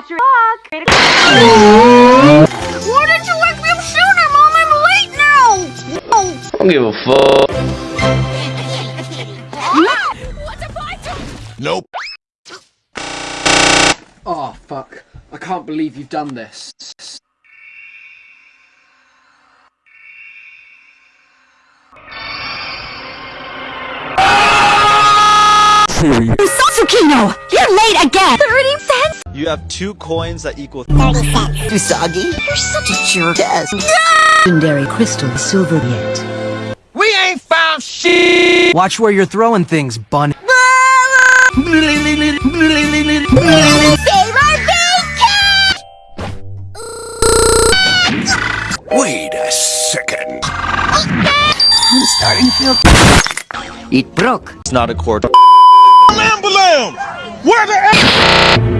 after o'clock. Why didn't you wake me up sooner, Mom? I'm late now! Oh. I don't give a fuck. Nope. Oh, fuck. I can't believe you've done this. Tsukino! You're late again! 30 cents? You have two coins that equal 30 cents. Usagi? You're such a jerk. Yes. Legendary crystal silver yet. We ain't found shit. Watch where you're throwing things, bun. Save our! Wait a second. I'm starting to feel... It broke. It's not a cord. Lamb lamb. Where the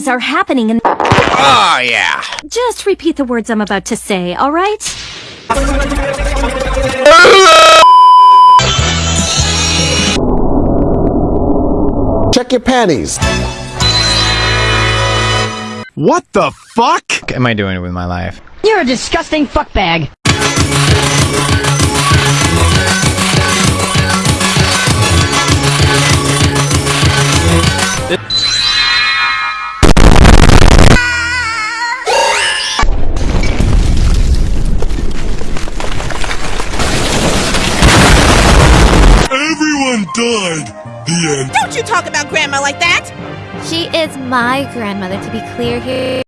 things are happening in... Oh yeah. Just repeat the words I'm about to say, alright? Check your panties. What the fuck? am I doing with my life? You're a disgusting fuckbag. Everyone died. The end. Don't you talk about Grandma like that! She is my grandmother, to be clear here.